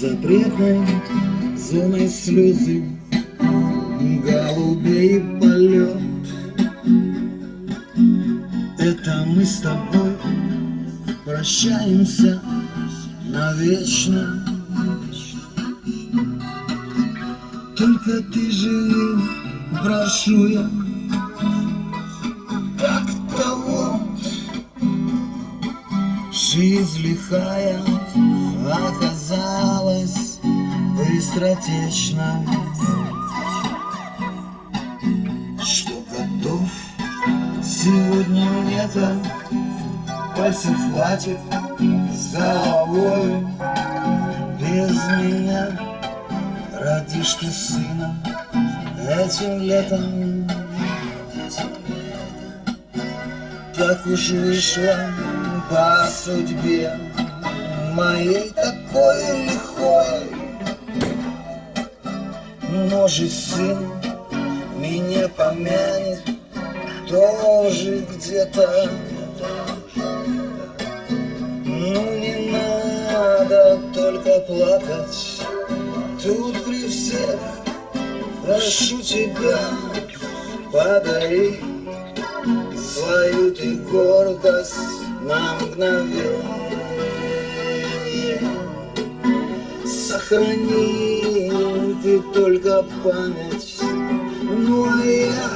запретной зоной слезы, голубей полет. Это мы с тобой прощаемся навечно. Только ты живи, прошу я, как того. Жизнь лихая оказалась быстротечна. Что готов? Сегодня мне-то пальцев хватит с головой. Без меня. Родишь ты сына этим летом? Так уж вышло по судьбе моей такой лихой может сын меня помянет тоже где-то. Ну не надо только плакать тут при всех прошу тебя подари свою ты гордость на мгновение. Сохрани ты только память ну а я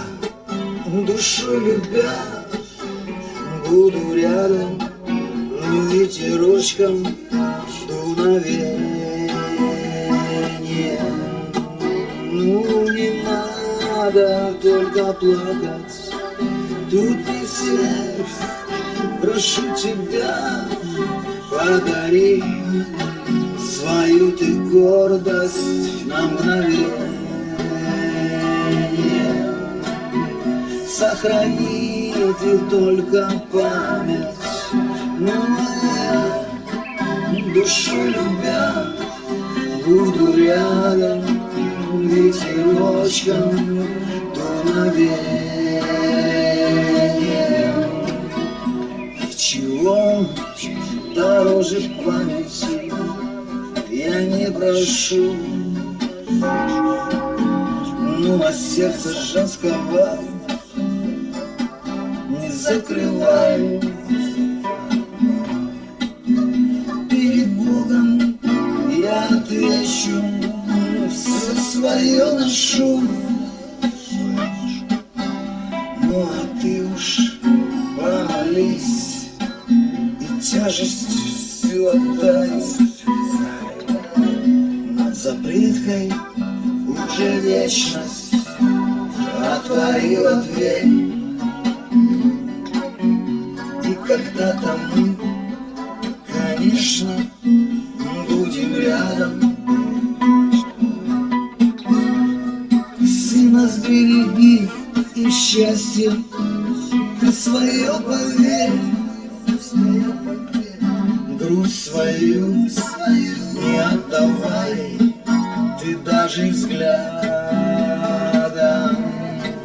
душу любя буду рядом ветерочком дуновения. Ну не надо только плакать, тут не всех, прошу тебя, подари свою ты гордость на мгновение. Сохрани ты только память но моя душу любя Буду рядом ветерочком дуновением Чего дороже памяти я не прошу Ну а сердце женского не закрываю отвечу, все свое ношу. Ну а ты уж помолись и тяжесть всю отдай. Над запреткой уже вечность отворила дверь. И когда-то мы, конечно, будем рядом. Сына сбереги и счастье ты свое поверь. Грусть свою не отдавай, даже взглядом.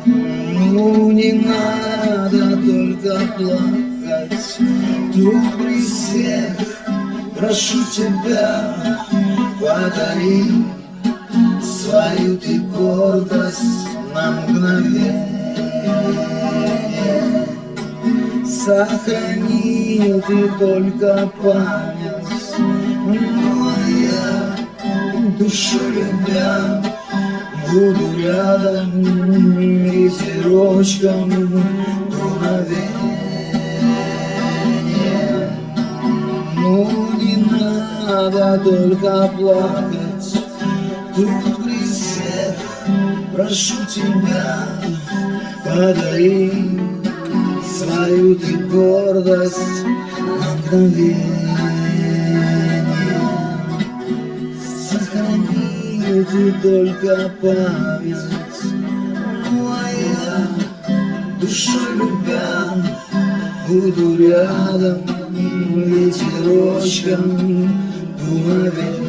Ну не надо только плакать, тут при всех прошу тебя, подари свою ты гордость на мгновение. Сохрани ты только память, моя душу любя, буду рядом ветерочком дуновения. Ну не надо только плакать Тут при всех прошу тебя Подари свою ты гордость на мгновение Ты только память Моя душой любя Буду рядом ветерочком дуновеньем.